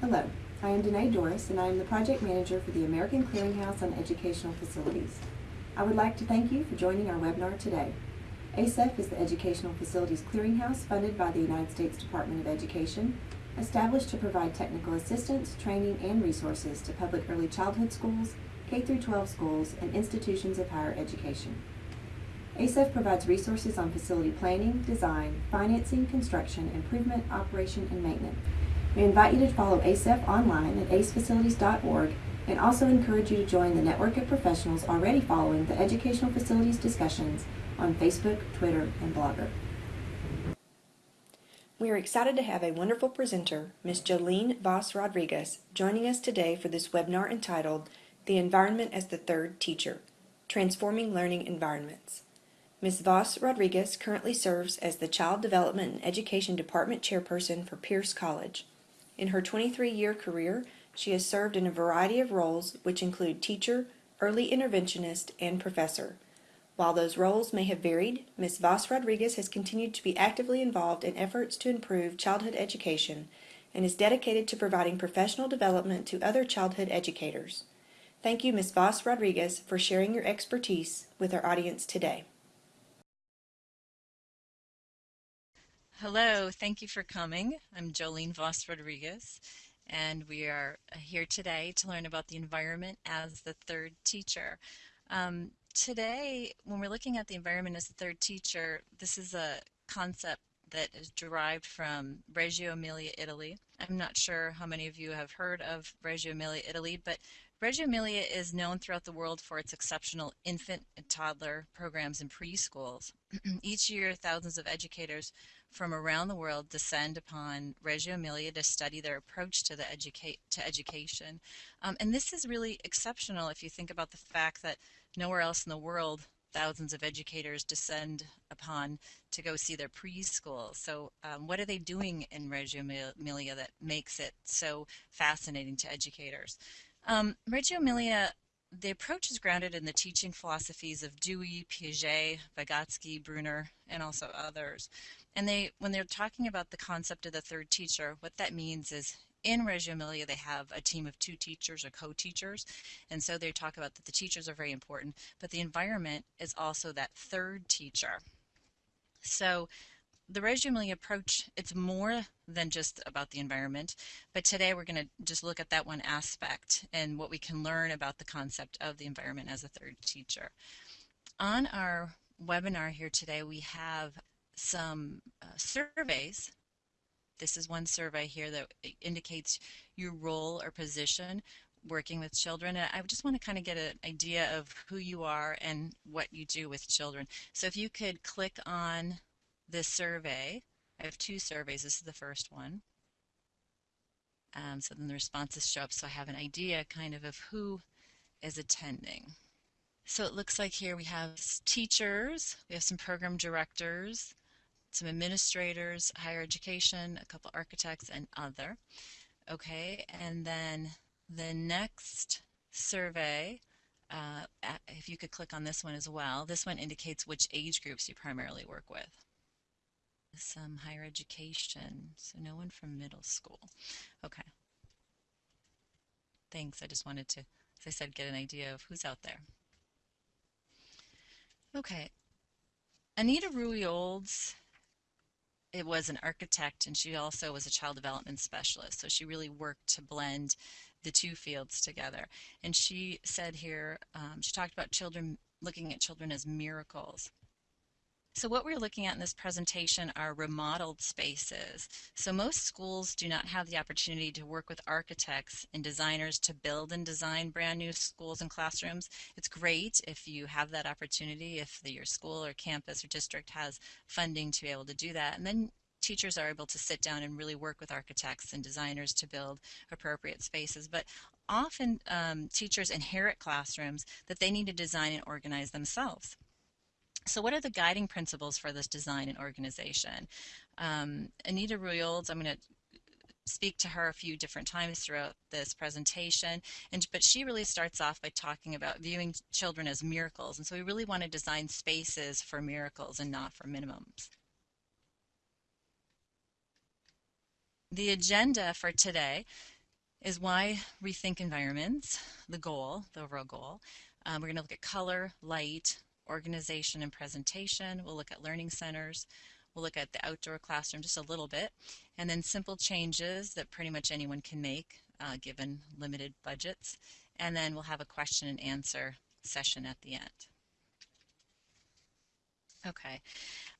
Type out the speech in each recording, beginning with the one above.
Hello, I am Danae Doris, and I am the project manager for the American Clearinghouse on Educational Facilities. I would like to thank you for joining our webinar today. ACEF is the Educational Facilities Clearinghouse funded by the United States Department of Education, established to provide technical assistance, training, and resources to public early childhood schools, K-12 schools, and institutions of higher education. ACEF provides resources on facility planning, design, financing, construction, improvement, operation, and maintenance. We invite you to follow ACEF online at acefacilities.org and also encourage you to join the network of professionals already following the educational facilities discussions on Facebook, Twitter, and Blogger. We are excited to have a wonderful presenter, Ms. Jolene Voss Rodriguez, joining us today for this webinar entitled The Environment as the Third Teacher Transforming Learning Environments. Ms. Voss Rodriguez currently serves as the Child Development and Education Department Chairperson for Pierce College. In her 23 year career, she has served in a variety of roles, which include teacher, early interventionist, and professor. While those roles may have varied, Ms. Voss Rodriguez has continued to be actively involved in efforts to improve childhood education and is dedicated to providing professional development to other childhood educators. Thank you, Ms. Voss Rodriguez, for sharing your expertise with our audience today. Hello, thank you for coming. I'm Jolene Voss Rodriguez, and we are here today to learn about the environment as the third teacher. Um, today, when we're looking at the environment as the third teacher, this is a concept that is derived from Reggio Emilia, Italy. I'm not sure how many of you have heard of Reggio Emilia, Italy, but Reggio Emilia is known throughout the world for its exceptional infant and toddler programs in preschools. Each year, thousands of educators from around the world descend upon Reggio Emilia to study their approach to the educate to education. Um, and this is really exceptional if you think about the fact that nowhere else in the world thousands of educators descend upon to go see their preschool. So um, what are they doing in Reggio Emilia that makes it so fascinating to educators? Um, Reggio Emilia the approach is grounded in the teaching philosophies of Dewey, Piaget, Vygotsky, Bruner, and also others. And they, when they're talking about the concept of the third teacher, what that means is in Reggio Emilia, they have a team of two teachers or co-teachers. And so they talk about that the teachers are very important, but the environment is also that third teacher. So the Reggio Emilia approach, it's more than just about the environment, but today we're going to just look at that one aspect and what we can learn about the concept of the environment as a third teacher. On our webinar here today, we have some uh, surveys. This is one survey here that indicates your role or position working with children. And I just want to kind of get an idea of who you are and what you do with children. So if you could click on this survey, I have two surveys. This is the first one. Um, so then the responses show up so I have an idea kind of of who is attending. So it looks like here we have teachers, we have some program directors, some administrators, higher education, a couple architects, and other. Okay, and then the next survey, uh, if you could click on this one as well, this one indicates which age groups you primarily work with. Some higher education, so no one from middle school. Okay. Thanks, I just wanted to, as I said, get an idea of who's out there. Okay, Anita Rui Olds it was an architect and she also was a child development specialist. So she really worked to blend the two fields together. And she said here, um, she talked about children, looking at children as miracles. So what we're looking at in this presentation are remodeled spaces. So most schools do not have the opportunity to work with architects and designers to build and design brand new schools and classrooms. It's great if you have that opportunity, if the, your school or campus or district has funding to be able to do that. And then teachers are able to sit down and really work with architects and designers to build appropriate spaces. But often um, teachers inherit classrooms that they need to design and organize themselves. So what are the guiding principles for this design and organization? Um, Anita Rui Olds, I'm going to speak to her a few different times throughout this presentation and but she really starts off by talking about viewing children as miracles and so we really want to design spaces for miracles and not for minimums. The agenda for today is why rethink environments, the goal, the overall goal. Um, we're going to look at color, light, organization, and presentation. We'll look at learning centers. We'll look at the outdoor classroom just a little bit, and then simple changes that pretty much anyone can make uh, given limited budgets. And then we'll have a question and answer session at the end. Okay.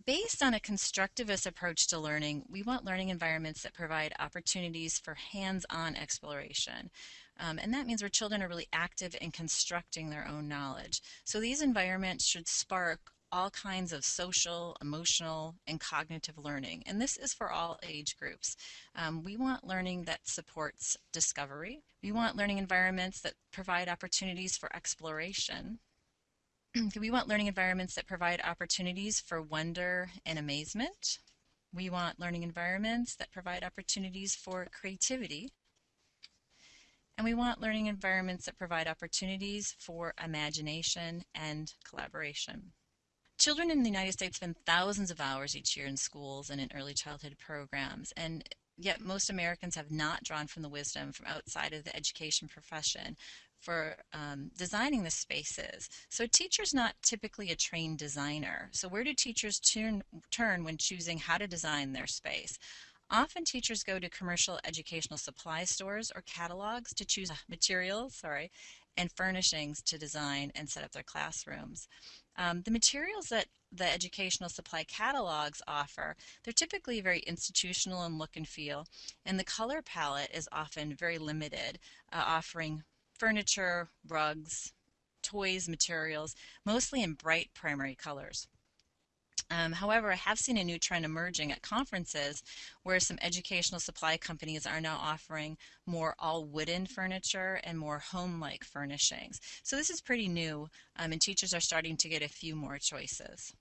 Based on a constructivist approach to learning, we want learning environments that provide opportunities for hands-on exploration. Um, and that means where children are really active in constructing their own knowledge. So these environments should spark all kinds of social, emotional, and cognitive learning. And this is for all age groups. Um, we want learning that supports discovery. We want learning environments that provide opportunities for exploration. we want learning environments that provide opportunities for wonder and amazement. We want learning environments that provide opportunities for creativity. And we want learning environments that provide opportunities for imagination and collaboration. Children in the United States spend thousands of hours each year in schools and in early childhood programs, and yet most Americans have not drawn from the wisdom from outside of the education profession for um, designing the spaces. So a teacher's not typically a trained designer. So where do teachers turn, turn when choosing how to design their space? Often teachers go to commercial educational supply stores or catalogs to choose materials, sorry, and furnishings to design and set up their classrooms. Um, the materials that the educational supply catalogs offer, they're typically very institutional in look and feel, and the color palette is often very limited, uh, offering furniture, rugs, toys, materials, mostly in bright primary colors. Um, however, I have seen a new trend emerging at conferences where some educational supply companies are now offering more all wooden furniture and more home-like furnishings. So this is pretty new um, and teachers are starting to get a few more choices.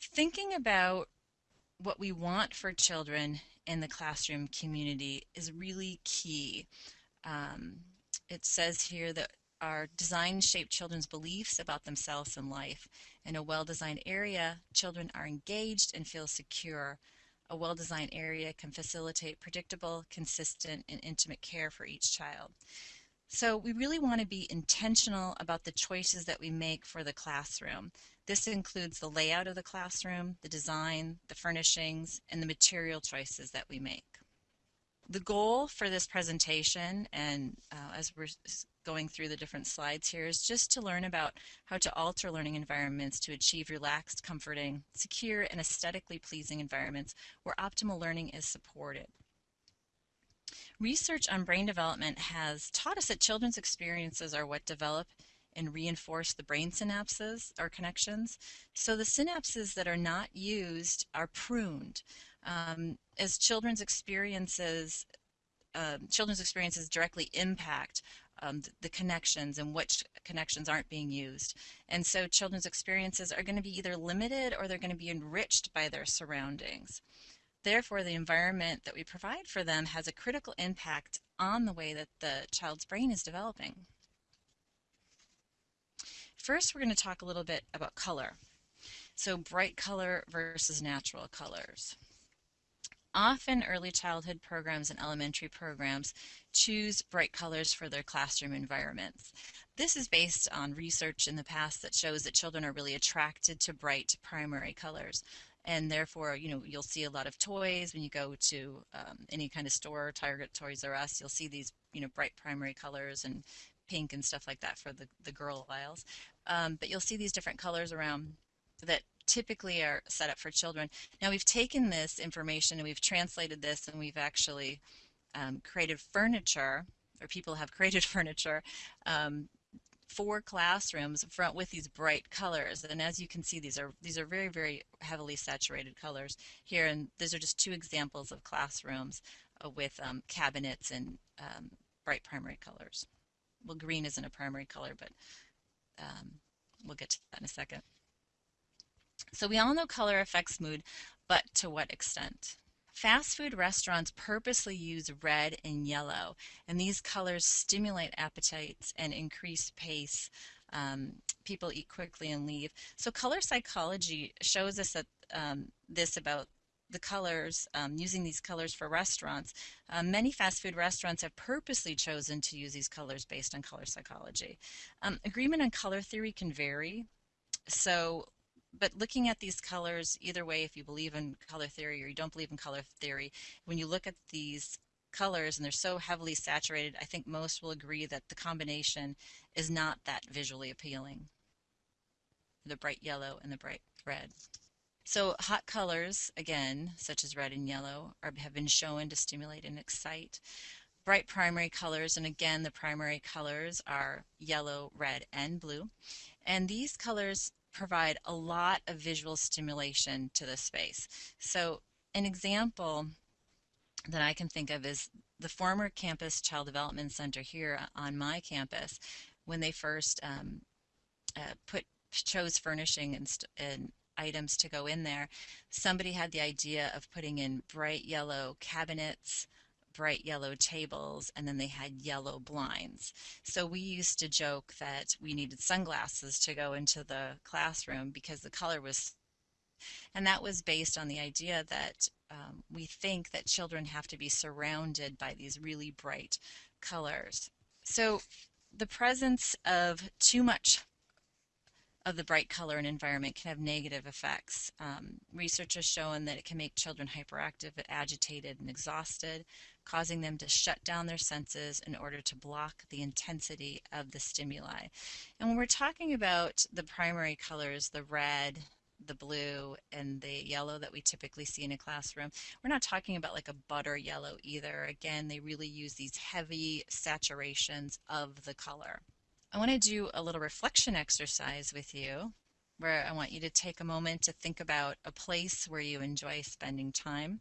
Thinking about what we want for children in the classroom community is really key. Um, it says here that our design shape children's beliefs about themselves and life. In a well-designed area, children are engaged and feel secure. A well-designed area can facilitate predictable, consistent, and intimate care for each child. So we really want to be intentional about the choices that we make for the classroom. This includes the layout of the classroom, the design, the furnishings, and the material choices that we make. The goal for this presentation, and uh, as we're going through the different slides here, is just to learn about how to alter learning environments to achieve relaxed, comforting, secure, and aesthetically pleasing environments where optimal learning is supported. Research on brain development has taught us that children's experiences are what develop and reinforce the brain synapses or connections. So the synapses that are not used are pruned. Um, as children's experiences, uh, children's experiences directly impact um, the, the connections and which connections aren't being used. And so children's experiences are going to be either limited or they're going to be enriched by their surroundings. Therefore, the environment that we provide for them has a critical impact on the way that the child's brain is developing. First, we're going to talk a little bit about color. So bright color versus natural colors. Often early childhood programs and elementary programs choose bright colors for their classroom environments. This is based on research in the past that shows that children are really attracted to bright primary colors and therefore you know you'll see a lot of toys when you go to um, any kind of store target toys r us you'll see these you know bright primary colors and pink and stuff like that for the, the girl aisles um, but you'll see these different colors around that typically are set up for children. Now we've taken this information and we've translated this and we've actually um, created furniture, or people have created furniture um, for classrooms front with these bright colors. And as you can see, these are these are very, very heavily saturated colors here. And these are just two examples of classrooms uh, with um, cabinets and um, bright primary colors. Well, green isn't a primary color, but um, we'll get to that in a second. So we all know color affects mood, but to what extent? Fast food restaurants purposely use red and yellow, and these colors stimulate appetites and increase pace. Um, people eat quickly and leave. So color psychology shows us that um, this about the colors, um, using these colors for restaurants, uh, many fast food restaurants have purposely chosen to use these colors based on color psychology. Um, agreement on color theory can vary. So, but looking at these colors, either way, if you believe in color theory or you don't believe in color theory, when you look at these colors and they're so heavily saturated, I think most will agree that the combination is not that visually appealing. The bright yellow and the bright red. So hot colors, again, such as red and yellow, are, have been shown to stimulate and excite. Bright primary colors, and again, the primary colors are yellow, red, and blue. And these colors provide a lot of visual stimulation to the space. So an example that I can think of is the former campus child development center here on my campus when they first um, uh, put chose furnishing and, and items to go in there, somebody had the idea of putting in bright yellow cabinets, bright yellow tables, and then they had yellow blinds. So we used to joke that we needed sunglasses to go into the classroom because the color was, and that was based on the idea that um, we think that children have to be surrounded by these really bright colors. So the presence of too much of the bright color and environment can have negative effects. Um, research has shown that it can make children hyperactive, agitated, and exhausted, causing them to shut down their senses in order to block the intensity of the stimuli. And when we're talking about the primary colors, the red, the blue, and the yellow that we typically see in a classroom, we're not talking about like a butter yellow either. Again, they really use these heavy saturations of the color. I want to do a little reflection exercise with you where I want you to take a moment to think about a place where you enjoy spending time,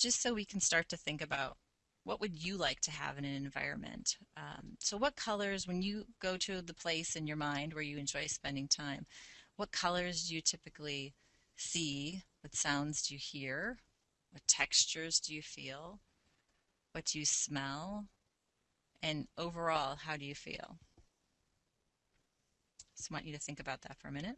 just so we can start to think about what would you like to have in an environment. Um, so what colors, when you go to the place in your mind where you enjoy spending time, what colors do you typically see? What sounds do you hear? What textures do you feel? What do you smell? And overall, how do you feel? So I want you to think about that for a minute.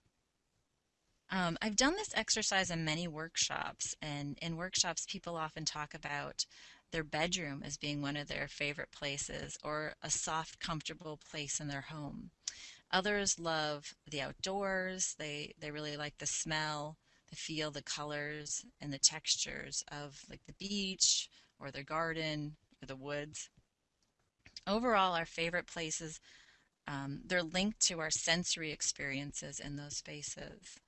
Um, I've done this exercise in many workshops, and in workshops, people often talk about their bedroom as being one of their favorite places or a soft, comfortable place in their home. Others love the outdoors. They, they really like the smell, the feel, the colors, and the textures of like the beach or their garden or the woods. Overall, our favorite places um, they're linked to our sensory experiences in those spaces.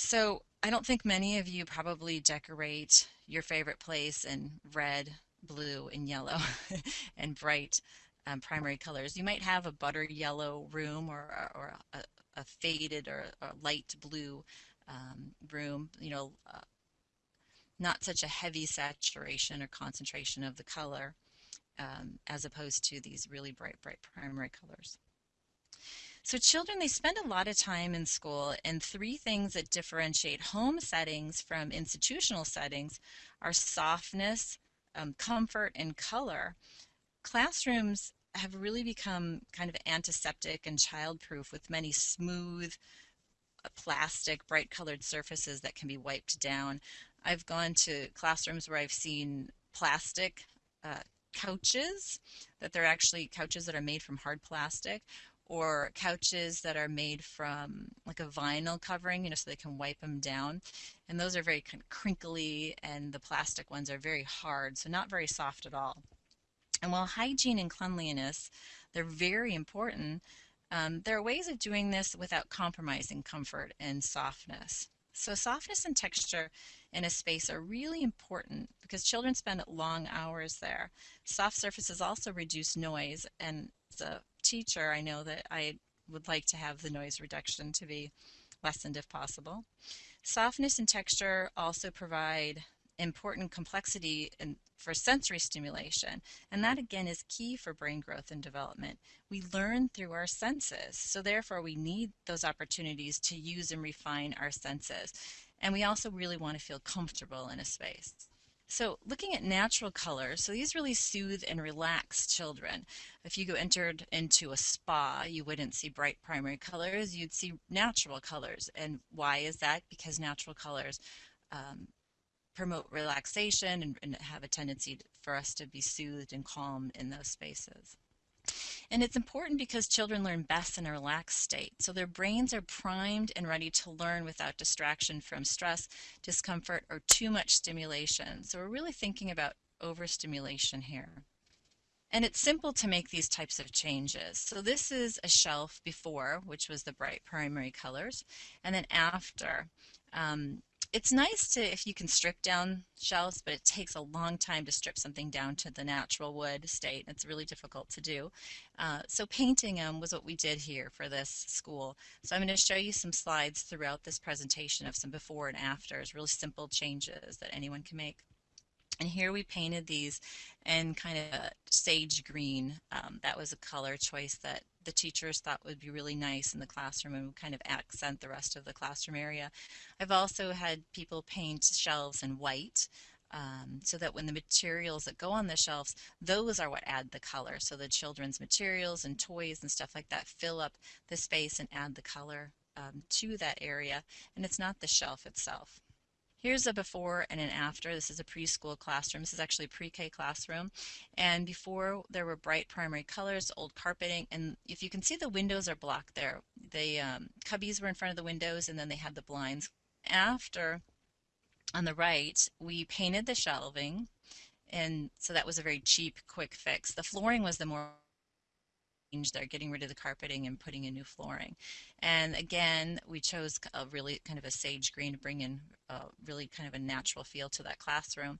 So I don't think many of you probably decorate your favorite place in red, blue, and yellow and bright um, primary colors. You might have a butter yellow room or, or a, a faded or a light blue um, room, you know, uh, not such a heavy saturation or concentration of the color um, as opposed to these really bright, bright primary colors. So children, they spend a lot of time in school and three things that differentiate home settings from institutional settings are softness, um, comfort, and color. Classrooms have really become kind of antiseptic and childproof with many smooth, uh, plastic, bright colored surfaces that can be wiped down. I've gone to classrooms where I've seen plastic uh, couches, that they're actually couches that are made from hard plastic, or couches that are made from like a vinyl covering, you know, so they can wipe them down. And those are very kind of crinkly, and the plastic ones are very hard, so not very soft at all. And while hygiene and cleanliness, they're very important, um, there are ways of doing this without compromising comfort and softness. So softness and texture in a space are really important because children spend long hours there. Soft surfaces also reduce noise and as a teacher, I know that I would like to have the noise reduction to be lessened if possible. Softness and texture also provide important complexity for sensory stimulation, and that again is key for brain growth and development. We learn through our senses, so therefore we need those opportunities to use and refine our senses. And we also really want to feel comfortable in a space. So looking at natural colors, so these really soothe and relax children. If you go entered into a spa, you wouldn't see bright primary colors, you'd see natural colors. And why is that? Because natural colors um, promote relaxation and, and have a tendency for us to be soothed and calm in those spaces. And it's important because children learn best in a relaxed state. So their brains are primed and ready to learn without distraction from stress, discomfort, or too much stimulation. So we're really thinking about overstimulation here. And it's simple to make these types of changes. So this is a shelf before, which was the bright primary colors, and then after. Um, it's nice to if you can strip down shelves, but it takes a long time to strip something down to the natural wood state. It's really difficult to do. Uh, so painting them was what we did here for this school. So I'm going to show you some slides throughout this presentation of some before and afters, really simple changes that anyone can make. And here we painted these in kind of sage green. Um, that was a color choice that the teachers thought would be really nice in the classroom and would kind of accent the rest of the classroom area. I've also had people paint shelves in white um, so that when the materials that go on the shelves, those are what add the color. So the children's materials and toys and stuff like that fill up the space and add the color um, to that area. And it's not the shelf itself. Here's a before and an after. This is a preschool classroom. This is actually a pre-K classroom. And before there were bright primary colors, old carpeting, and if you can see the windows are blocked there. The um, cubbies were in front of the windows and then they had the blinds. After, on the right, we painted the shelving and so that was a very cheap, quick fix. The flooring was the more they're getting rid of the carpeting and putting in new flooring. And again, we chose a really kind of a sage green to bring in a really kind of a natural feel to that classroom.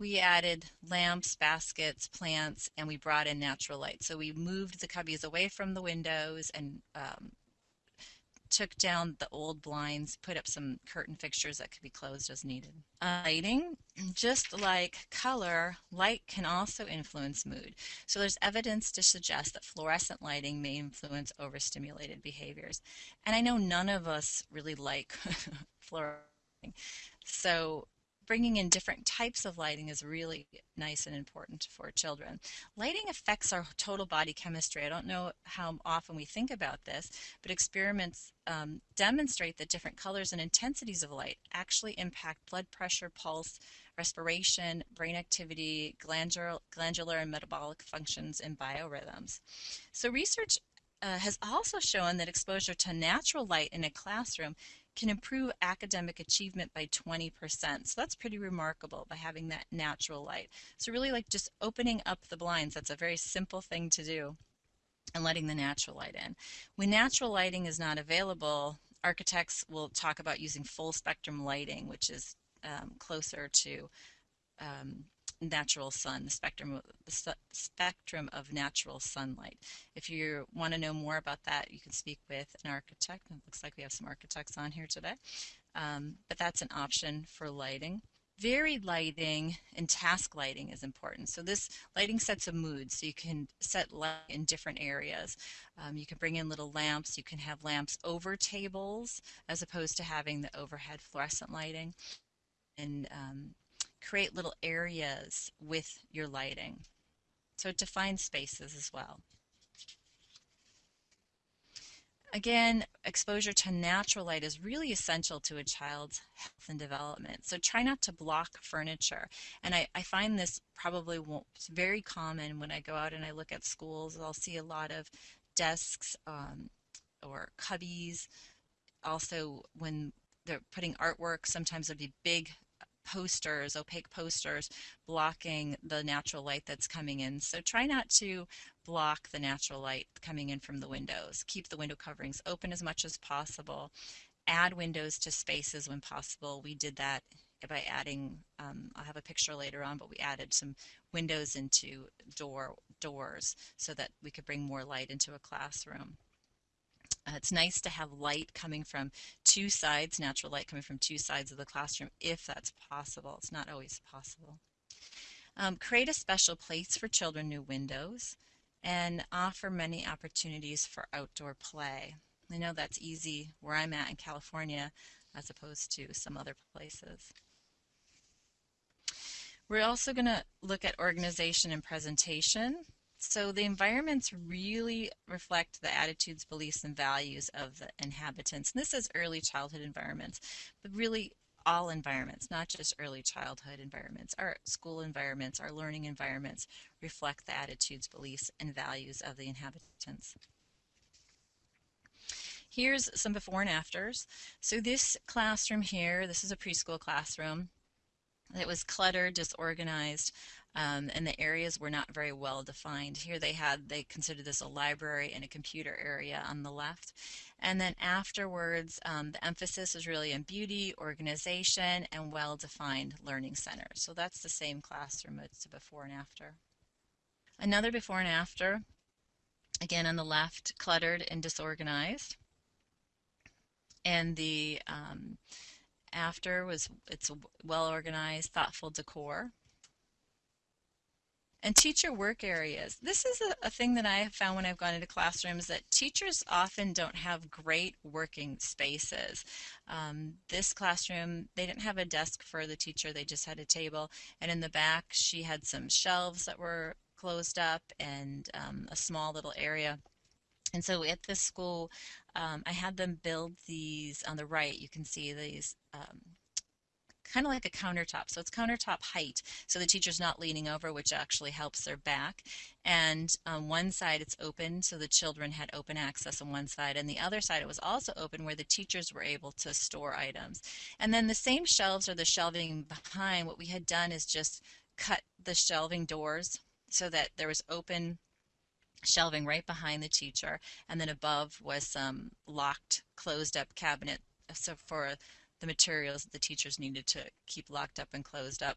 We added lamps, baskets, plants, and we brought in natural light. So we moved the cubbies away from the windows and um, took down the old blinds, put up some curtain fixtures that could be closed as needed. Uh, lighting, just like color, light can also influence mood. So there's evidence to suggest that fluorescent lighting may influence overstimulated behaviors. And I know none of us really like fluorescent. So bringing in different types of lighting is really nice and important for children. Lighting affects our total body chemistry. I don't know how often we think about this, but experiments um, demonstrate that different colors and intensities of light actually impact blood pressure, pulse, respiration, brain activity, glandular, glandular and metabolic functions, and biorhythms. So research uh, has also shown that exposure to natural light in a classroom can improve academic achievement by 20%. So that's pretty remarkable by having that natural light. So really like just opening up the blinds, that's a very simple thing to do and letting the natural light in. When natural lighting is not available, architects will talk about using full spectrum lighting, which is um, closer to um, natural sun, the spectrum, the spectrum of natural sunlight. If you want to know more about that, you can speak with an architect. It looks like we have some architects on here today. Um, but that's an option for lighting. Varied lighting and task lighting is important. So this lighting sets a mood, so you can set light in different areas. Um, you can bring in little lamps. You can have lamps over tables as opposed to having the overhead fluorescent lighting. And um, create little areas with your lighting. So define spaces as well. Again, exposure to natural light is really essential to a child's health and development. So try not to block furniture. And I, I find this probably very common when I go out and I look at schools. I'll see a lot of desks um, or cubbies. Also, when they're putting artwork, sometimes it'd be big posters, opaque posters, blocking the natural light that's coming in. So try not to block the natural light coming in from the windows. Keep the window coverings open as much as possible. Add windows to spaces when possible. We did that by adding, um, I'll have a picture later on, but we added some windows into door doors so that we could bring more light into a classroom. Uh, it's nice to have light coming from two sides, natural light coming from two sides of the classroom if that's possible. It's not always possible. Um, create a special place for children new windows and offer many opportunities for outdoor play. I know that's easy where I'm at in California as opposed to some other places. We're also going to look at organization and presentation. So the environments really reflect the attitudes, beliefs, and values of the inhabitants. And this is early childhood environments, but really all environments, not just early childhood environments. Our school environments, our learning environments reflect the attitudes, beliefs, and values of the inhabitants. Here's some before and afters. So this classroom here, this is a preschool classroom. It was cluttered, disorganized, um, and the areas were not very well defined. Here they had, they considered this a library and a computer area on the left. And then afterwards, um, the emphasis is really on beauty, organization, and well-defined learning centers. So that's the same classroom, it's a before and after. Another before and after, again on the left, cluttered and disorganized. And the um, after was it's a well organized, thoughtful decor. And teacher work areas. This is a, a, thing that I have found when I've gone into classrooms that teachers often don't have great working spaces. Um, this classroom, they didn't have a desk for the teacher, they just had a table. And in the back, she had some shelves that were closed up and um, a small little area. And so at this school, um, I had them build these on the right. You can see these um, kind of like a countertop. So it's countertop height. So the teacher's not leaning over, which actually helps their back. And on one side it's open, so the children had open access on one side. And the other side it was also open where the teachers were able to store items. And then the same shelves or the shelving behind, what we had done is just cut the shelving doors so that there was open shelving right behind the teacher and then above was some locked closed up cabinet uh, so for the materials that the teachers needed to keep locked up and closed up.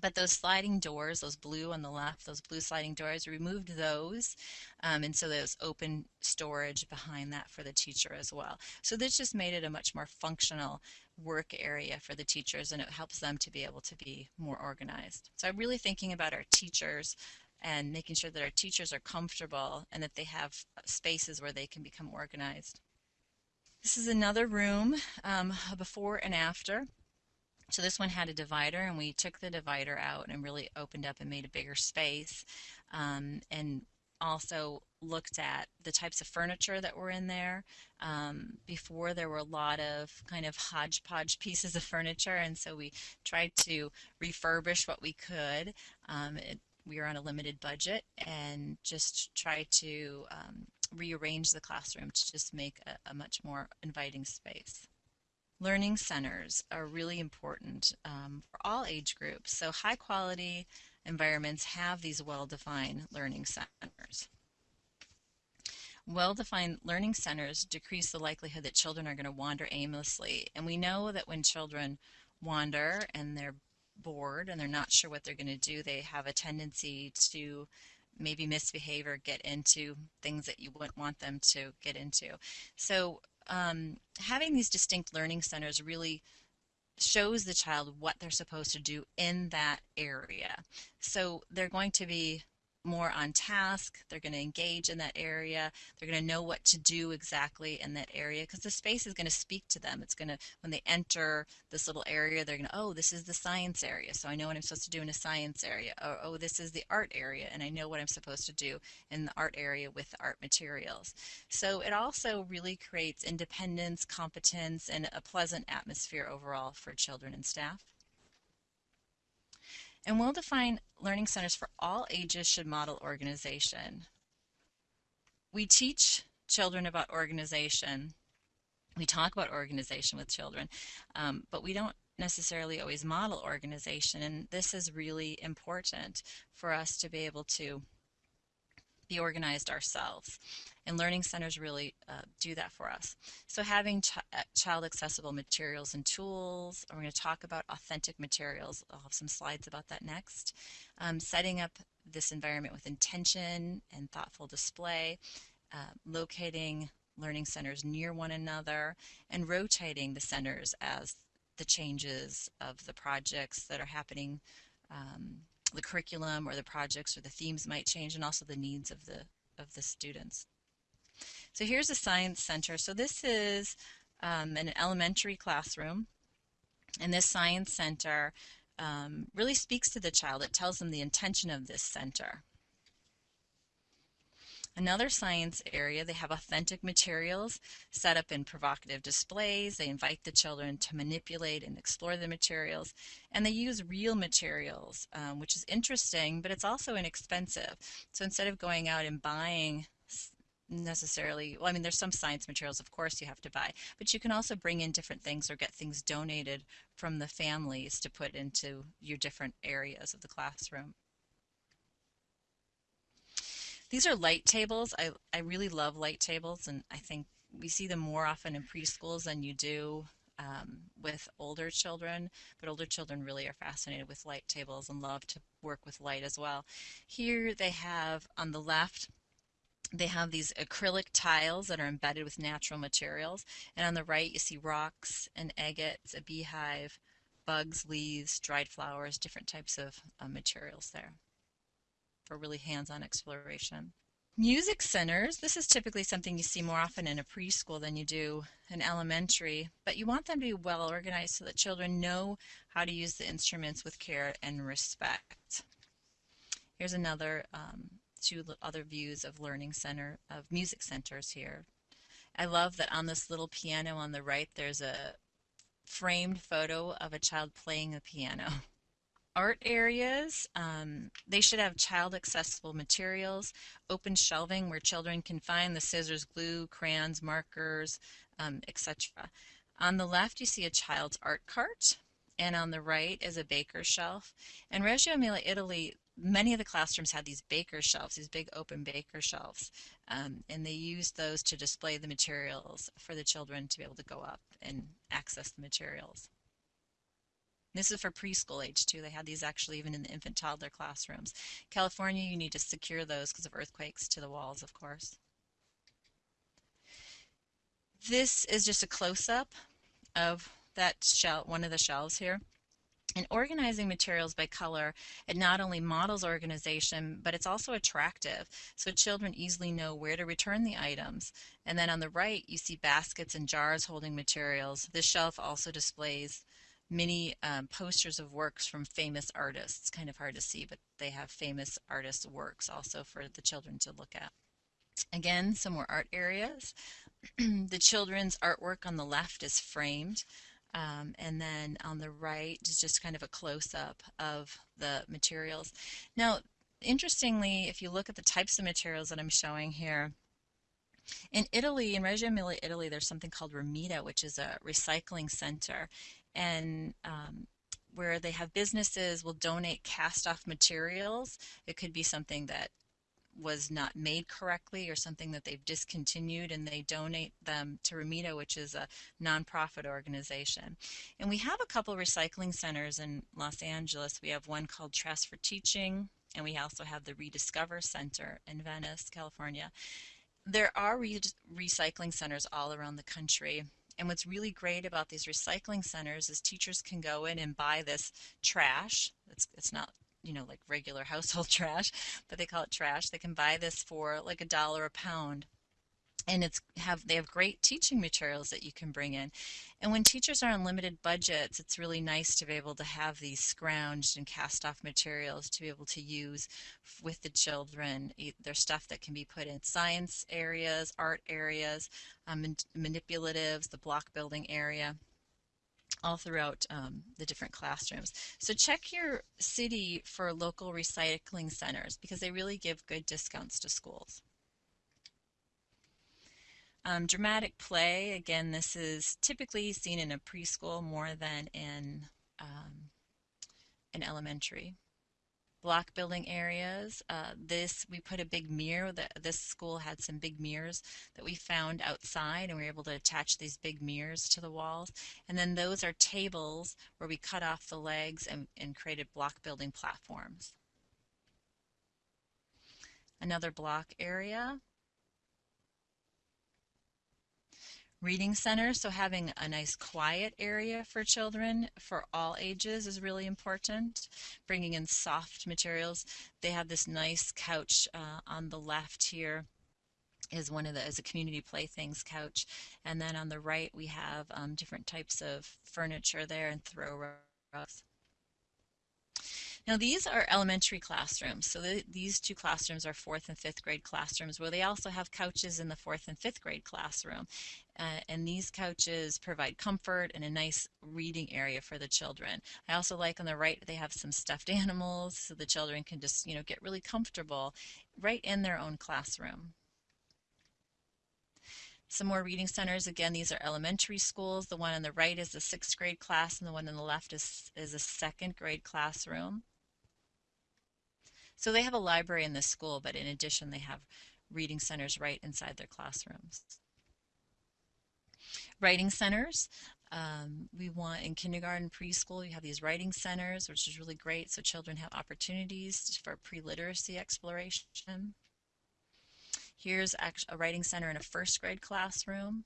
But those sliding doors, those blue on the left, those blue sliding doors, removed those. Um, and so there's open storage behind that for the teacher as well. So this just made it a much more functional work area for the teachers and it helps them to be able to be more organized. So I'm really thinking about our teachers and making sure that our teachers are comfortable and that they have spaces where they can become organized. This is another room, um, before and after. So this one had a divider and we took the divider out and really opened up and made a bigger space um, and also looked at the types of furniture that were in there. Um, before there were a lot of kind of hodgepodge pieces of furniture and so we tried to refurbish what we could. Um, it, we were on a limited budget and just try to um, rearrange the classroom to just make a, a much more inviting space. Learning centers are really important um, for all age groups. So high quality environments have these well-defined learning centers. Well-defined learning centers decrease the likelihood that children are going to wander aimlessly. And we know that when children wander and they're bored and they're not sure what they're going to do, they have a tendency to maybe misbehave or get into things that you wouldn't want them to get into. So um, having these distinct learning centers really shows the child what they're supposed to do in that area. So they're going to be more on task. They're going to engage in that area. They're going to know what to do exactly in that area because the space is going to speak to them. It's going to, when they enter this little area, they're going to, oh, this is the science area, so I know what I'm supposed to do in a science area. Or, oh, this is the art area, and I know what I'm supposed to do in the art area with the art materials. So it also really creates independence, competence, and a pleasant atmosphere overall for children and staff. And well-defined learning centers for all ages should model organization. We teach children about organization. We talk about organization with children, um, but we don't necessarily always model organization. And this is really important for us to be able to be organized ourselves. And learning centers really uh, do that for us. So having ch uh, child accessible materials and tools, we're going to talk about authentic materials. I'll have some slides about that next. Um, setting up this environment with intention and thoughtful display, uh, locating learning centers near one another, and rotating the centers as the changes of the projects that are happening um, the curriculum or the projects or the themes might change and also the needs of the of the students. So here's a science center. So this is um, an elementary classroom and this science center um, really speaks to the child. It tells them the intention of this center. Another science area, they have authentic materials set up in provocative displays. They invite the children to manipulate and explore the materials. And they use real materials, um, which is interesting, but it's also inexpensive. So instead of going out and buying necessarily well i mean there's some science materials of course you have to buy but you can also bring in different things or get things donated from the families to put into your different areas of the classroom these are light tables. I, I really love light tables, and I think we see them more often in preschools than you do um, with older children, but older children really are fascinated with light tables and love to work with light as well. Here they have on the left, they have these acrylic tiles that are embedded with natural materials, and on the right you see rocks and agates, a beehive, bugs, leaves, dried flowers, different types of uh, materials there for really hands-on exploration. Music centers, this is typically something you see more often in a preschool than you do in elementary, but you want them to be well organized so that children know how to use the instruments with care and respect. Here's another um, two other views of learning center, of music centers here. I love that on this little piano on the right there's a framed photo of a child playing the piano. art areas. Um, they should have child accessible materials, open shelving where children can find the scissors, glue, crayons, markers, um, etc. On the left you see a child's art cart and on the right is a baker's shelf. In Reggio Emilia, Italy, many of the classrooms had these baker shelves, these big open baker shelves, um, and they used those to display the materials for the children to be able to go up and access the materials. This is for preschool age too. They had these actually even in the infant toddler classrooms. California, you need to secure those because of earthquakes to the walls, of course. This is just a close-up of that shelf, one of the shelves here. And organizing materials by color, it not only models organization, but it's also attractive, so children easily know where to return the items. And then on the right, you see baskets and jars holding materials. This shelf also displays many um, posters of works from famous artists. Kind of hard to see, but they have famous artists' works also for the children to look at. Again, some more art areas. the children's artwork on the left is framed. Um, and then on the right is just kind of a close-up of the materials. Now, interestingly, if you look at the types of materials that I'm showing here, in Italy, in Reggio Emilia, Italy, there's something called Remida, which is a recycling center and um, where they have businesses will donate cast off materials. It could be something that was not made correctly or something that they've discontinued and they donate them to Remida, which is a nonprofit organization. And we have a couple recycling centers in Los Angeles. We have one called Trash for Teaching and we also have the Rediscover Center in Venice, California. There are re recycling centers all around the country and what's really great about these recycling centers is teachers can go in and buy this trash. It's, it's not you know like regular household trash, but they call it trash. They can buy this for like a dollar a pound and it's have they have great teaching materials that you can bring in and when teachers are on limited budgets it's really nice to be able to have these scrounged and cast off materials to be able to use with the children there's stuff that can be put in science areas art areas um, manipulatives the block building area all throughout um, the different classrooms. So check your city for local recycling centers because they really give good discounts to schools. Um, dramatic play, again, this is typically seen in a preschool more than in um, an elementary. Block building areas. Uh, this, we put a big mirror. That this school had some big mirrors that we found outside and we were able to attach these big mirrors to the walls. And then those are tables where we cut off the legs and, and created block building platforms. Another block area. Reading center, so having a nice quiet area for children for all ages is really important. Bringing in soft materials. They have this nice couch uh, on the left here is one of the is a community playthings couch and then on the right we have um, different types of furniture there and throw rugs Now these are elementary classrooms. So the, these two classrooms are fourth and fifth grade classrooms where they also have couches in the fourth and fifth grade classroom. Uh, and these couches provide comfort and a nice reading area for the children. I also like on the right they have some stuffed animals so the children can just you know get really comfortable right in their own classroom. Some more reading centers. Again, these are elementary schools. The one on the right is the sixth grade class, and the one on the left is, is a second grade classroom. So they have a library in this school, but in addition, they have reading centers right inside their classrooms. Writing centers. Um, we want in kindergarten, preschool, you have these writing centers, which is really great. So children have opportunities for pre-literacy exploration. Here's a writing center in a first grade classroom.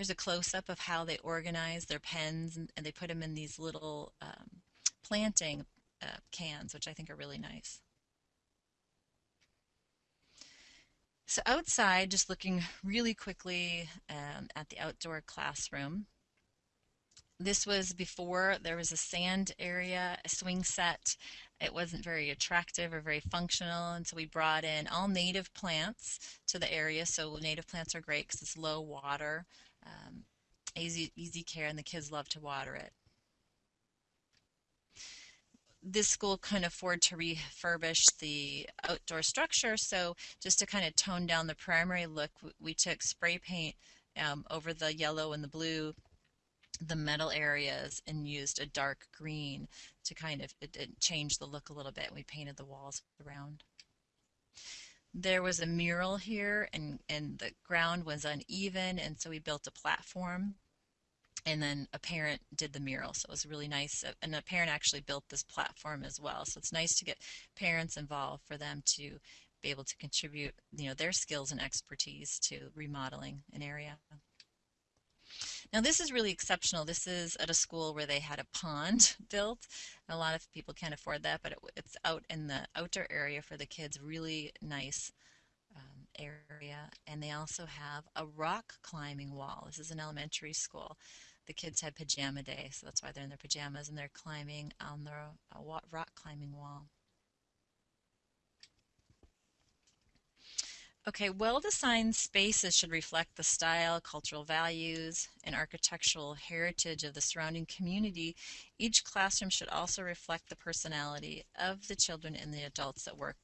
Here's a close-up of how they organize their pens and, they put them in these little um, planting uh, cans, which I think are really nice. So outside, just looking really quickly um, at the outdoor classroom, this was before there was a sand area, a swing set. It wasn't very attractive or very functional, and so we brought in all native plants to the area. So native plants are great because it's low water, um, easy, easy care, and the kids love to water it this school couldn't afford to refurbish the outdoor structure, so just to kind of tone down the primary look, we took spray paint um, over the yellow and the blue the metal areas and used a dark green to kind of it, it change the look a little bit. We painted the walls around. There was a mural here and, and the ground was uneven and so we built a platform. And then a parent did the mural so it was really nice. And a parent actually built this platform as well. So it's nice to get parents involved for them to be able to contribute you know their skills and expertise to remodeling an area. Now this is really exceptional. This is at a school where they had a pond built. A lot of people can't afford that, but it, it's out in the outdoor area for the kids. Really nice um, area. And they also have a rock climbing wall. This is an elementary school. The kids had pajama day, so that's why they're in their pajamas and they're climbing on the uh, rock climbing wall. Okay, well-designed spaces should reflect the style, cultural values, and architectural heritage of the surrounding community. Each classroom should also reflect the personality of the children and the adults that work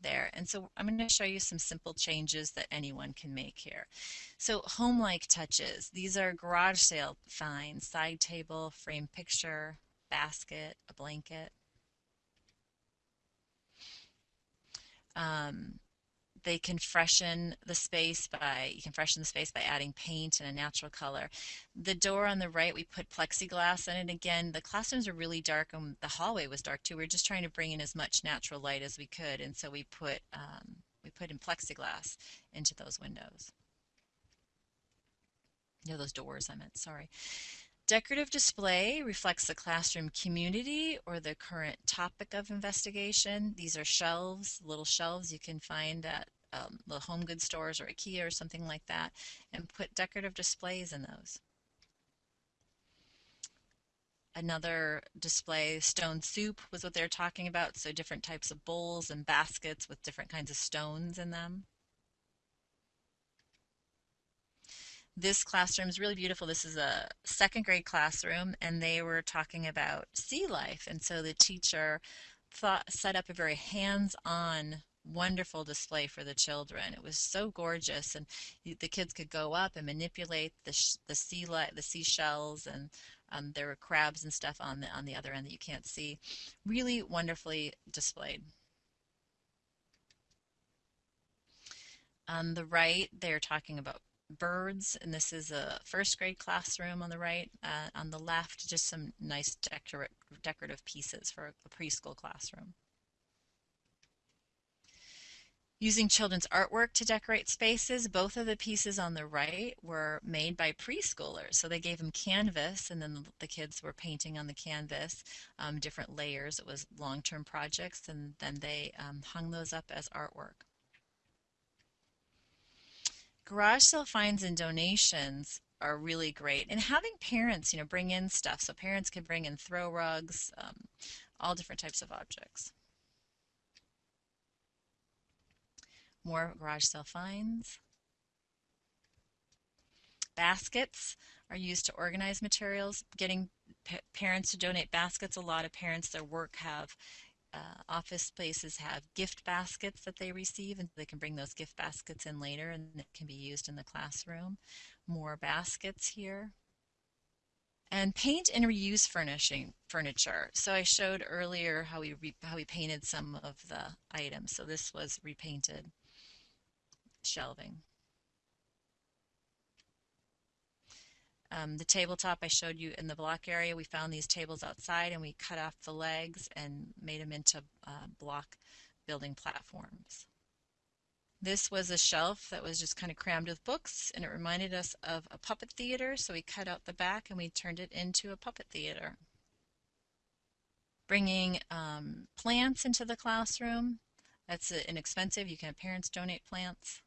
there. And so I'm going to show you some simple changes that anyone can make here. So home-like touches. These are garage sale finds, side table, frame picture, basket, a blanket. Um, they can freshen the space by, you can freshen the space by adding paint and a natural color. The door on the right, we put plexiglass in it. Again, the classrooms are really dark and the hallway was dark too. We are just trying to bring in as much natural light as we could. And so we put, um, we put in plexiglass into those windows. No, those doors I meant, sorry. Decorative display reflects the classroom community or the current topic of investigation. These are shelves, little shelves you can find at um, the home goods stores or IKEA or something like that, and put decorative displays in those. Another display, stone soup, was what they're talking about, so different types of bowls and baskets with different kinds of stones in them. This classroom is really beautiful. This is a second grade classroom and they were talking about sea life. And so the teacher thought, set up a very hands-on wonderful display for the children. It was so gorgeous, and the kids could go up and manipulate the the sea light, the seashells, and um, there were crabs and stuff on the on the other end that you can't see. Really wonderfully displayed. On the right, they're talking about birds, and this is a first grade classroom on the right. Uh, on the left, just some nice decor decorative pieces for a preschool classroom. Using children's artwork to decorate spaces, both of the pieces on the right were made by preschoolers. So they gave them canvas and then the kids were painting on the canvas um, different layers. It was long-term projects and then they um, hung those up as artwork. Garage sale finds and donations are really great. And having parents, you know, bring in stuff. So parents can bring in throw rugs, um, all different types of objects. More garage sale finds. Baskets are used to organize materials. Getting parents to donate baskets. A lot of parents, their work have uh, office spaces have gift baskets that they receive and they can bring those gift baskets in later and it can be used in the classroom. More baskets here. And paint and reuse furnishing furniture. So I showed earlier how we how we painted some of the items. So this was repainted shelving. Um, the tabletop I showed you in the block area, we found these tables outside and we cut off the legs and made them into uh, block building platforms. This was a shelf that was just kind of crammed with books and it reminded us of a puppet theater so we cut out the back and we turned it into a puppet theater. Bringing um, plants into the classroom, that's inexpensive. You can have parents donate plants.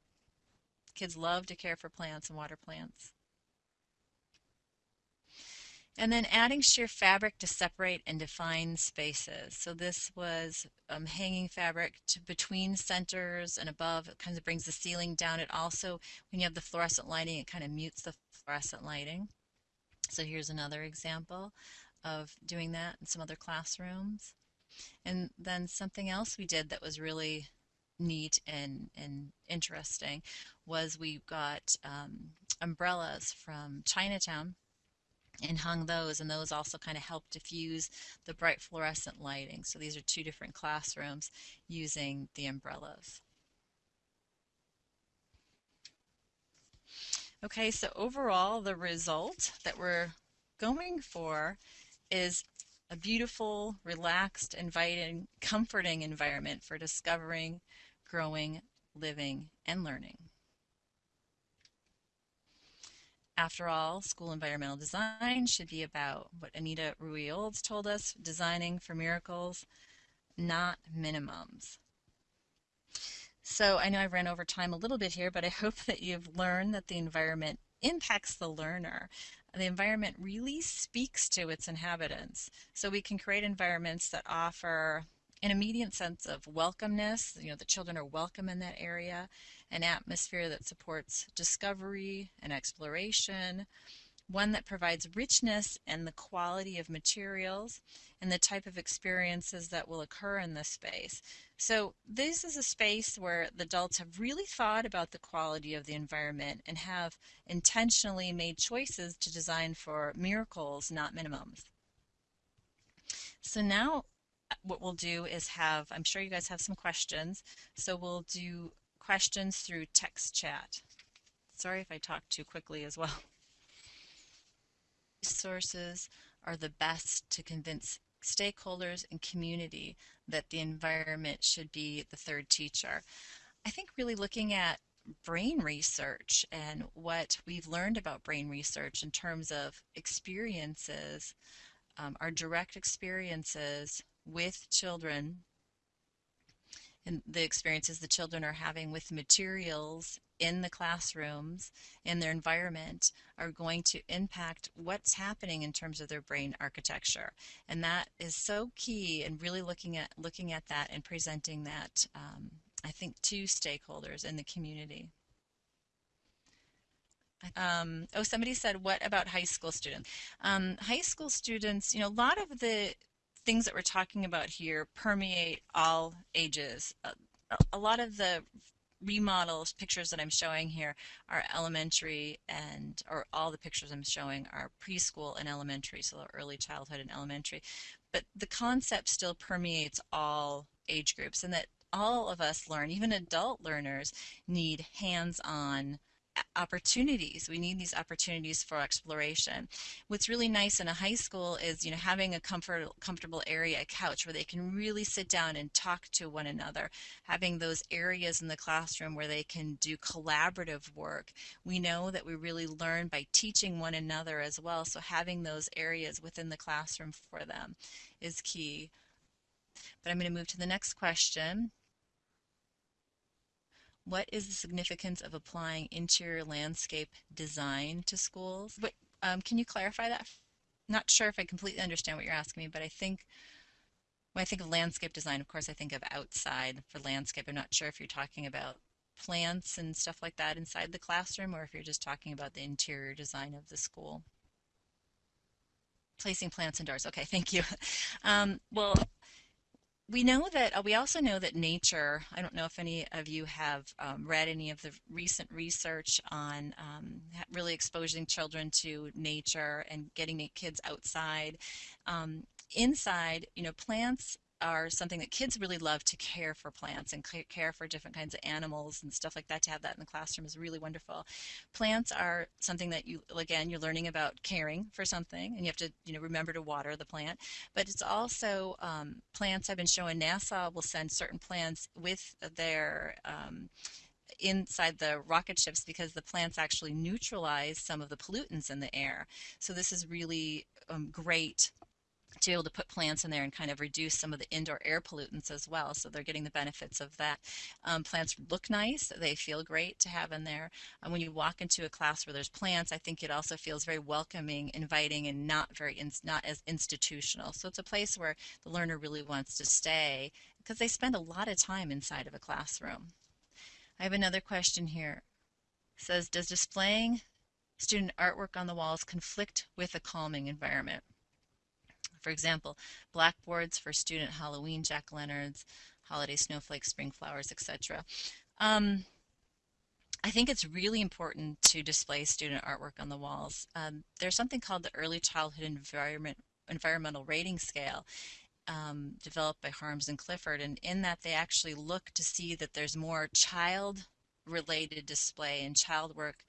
Kids love to care for plants and water plants. And then adding sheer fabric to separate and define spaces. So this was um, hanging fabric to between centers and above. It kind of brings the ceiling down. It also, when you have the fluorescent lighting, it kind of mutes the fluorescent lighting. So here's another example of doing that in some other classrooms. And then something else we did that was really neat and, and interesting was we got um, umbrellas from Chinatown and hung those and those also kind of help diffuse the bright fluorescent lighting. So these are two different classrooms using the umbrellas. Okay, so overall the result that we're going for is a beautiful, relaxed, inviting, comforting environment for discovering, growing, living, and learning. After all, school environmental design should be about what Anita Rui Olds told us, designing for miracles, not minimums. So I know I ran over time a little bit here, but I hope that you've learned that the environment impacts the learner. The environment really speaks to its inhabitants. So we can create environments that offer an immediate sense of welcomeness, you know, the children are welcome in that area, an atmosphere that supports discovery and exploration, one that provides richness and the quality of materials and the type of experiences that will occur in this space. So this is a space where the adults have really thought about the quality of the environment and have intentionally made choices to design for miracles, not minimums. So now what we'll do is have, I'm sure you guys have some questions, so we'll do questions through text chat. Sorry if I talk too quickly as well. Sources are the best to convince stakeholders and community that the environment should be the third teacher. I think really looking at brain research and what we've learned about brain research in terms of experiences, um, our direct experiences with children and the experiences the children are having with materials in the classrooms in their environment are going to impact what's happening in terms of their brain architecture and that is so key and really looking at looking at that and presenting that um, I think to stakeholders in the community. Um, oh, somebody said, what about high school students? Um, high school students, you know, a lot of the things that we're talking about here permeate all ages. A, a lot of the remodels pictures that I'm showing here are elementary and or all the pictures I'm showing are preschool and elementary so early childhood and elementary but the concept still permeates all age groups and that all of us learn even adult learners need hands-on opportunities. We need these opportunities for exploration. What's really nice in a high school is, you know, having a comfort, comfortable area, a couch where they can really sit down and talk to one another. Having those areas in the classroom where they can do collaborative work. We know that we really learn by teaching one another as well. So having those areas within the classroom for them is key. But I'm going to move to the next question. What is the significance of applying interior landscape design to schools? What, um, can you clarify that? Not sure if I completely understand what you're asking me, but I think when I think of landscape design, of course, I think of outside for landscape. I'm not sure if you're talking about plants and stuff like that inside the classroom or if you're just talking about the interior design of the school. Placing plants indoors. Okay, thank you. Um, well, we know that uh, we also know that nature i don't know if any of you have um, read any of the recent research on um, really exposing children to nature and getting kids outside. Um, inside you know plants are something that kids really love to care for plants and care for different kinds of animals and stuff like that. To have that in the classroom is really wonderful. Plants are something that you, again, you're learning about caring for something and you have to, you know, remember to water the plant. But it's also um, plants I've been showing NASA will send certain plants with their um, inside the rocket ships because the plants actually neutralize some of the pollutants in the air. So this is really um, great to be able to put plants in there and kind of reduce some of the indoor air pollutants as well. So they're getting the benefits of that. Um, plants look nice. They feel great to have in there. And when you walk into a class where there's plants, I think it also feels very welcoming, inviting, and not very in, not as institutional. So it's a place where the learner really wants to stay because they spend a lot of time inside of a classroom. I have another question here. It says, does displaying student artwork on the walls conflict with a calming environment? For example, blackboards for student Halloween jack-o'-lanterns, holiday snowflakes, spring flowers, etc. Um, I think it's really important to display student artwork on the walls. Um, there's something called the Early Childhood Environment Environmental Rating Scale, um, developed by Harms and Clifford, and in that they actually look to see that there's more child-related display and child work,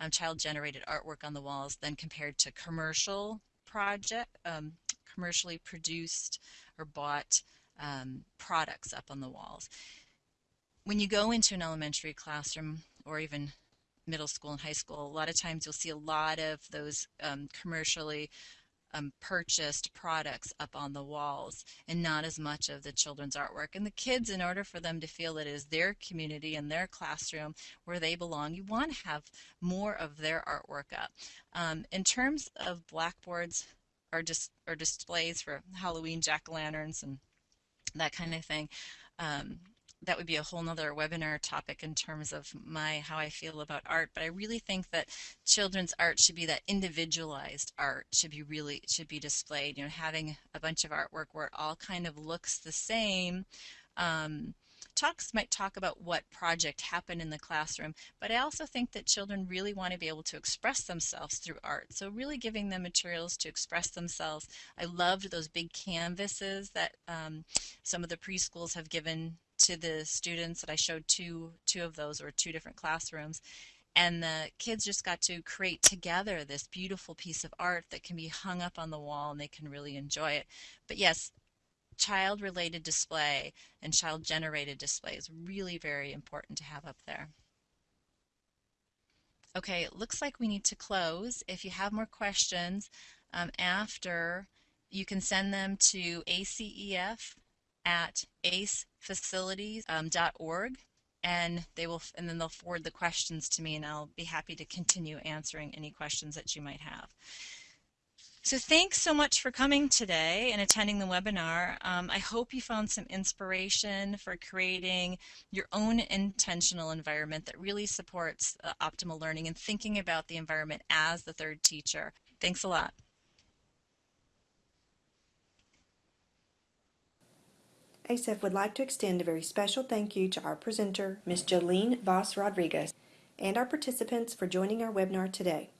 um, child-generated artwork on the walls than compared to commercial project um, commercially produced or bought um, products up on the walls. When you go into an elementary classroom or even middle school and high school, a lot of times you'll see a lot of those um, commercially um, purchased products up on the walls and not as much of the children's artwork. And the kids, in order for them to feel that it is their community and their classroom where they belong, you want to have more of their artwork up. Um, in terms of blackboards, or just or displays for Halloween jack-o'-lanterns and that kind of thing. Um, that would be a whole nother webinar topic in terms of my how I feel about art. But I really think that children's art should be that individualized art should be really should be displayed. You know, having a bunch of artwork where it all kind of looks the same. Um, talks might talk about what project happened in the classroom, but I also think that children really want to be able to express themselves through art. So really giving them materials to express themselves. I loved those big canvases that um, some of the preschools have given to the students that I showed two, two of those or two different classrooms and the kids just got to create together this beautiful piece of art that can be hung up on the wall and they can really enjoy it. But yes, child-related display and child-generated display is really very important to have up there. Okay, it looks like we need to close. If you have more questions um, after, you can send them to acef at acefacilities.org um, and they will and then they'll forward the questions to me and I'll be happy to continue answering any questions that you might have. So thanks so much for coming today and attending the webinar. Um, I hope you found some inspiration for creating your own intentional environment that really supports uh, optimal learning and thinking about the environment as the third teacher. Thanks a lot. ASEF would like to extend a very special thank you to our presenter, Ms. Jolene Voss Rodriguez, and our participants for joining our webinar today.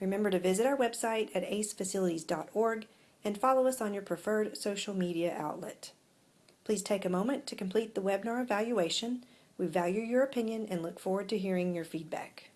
Remember to visit our website at acefacilities.org and follow us on your preferred social media outlet. Please take a moment to complete the webinar evaluation. We value your opinion and look forward to hearing your feedback.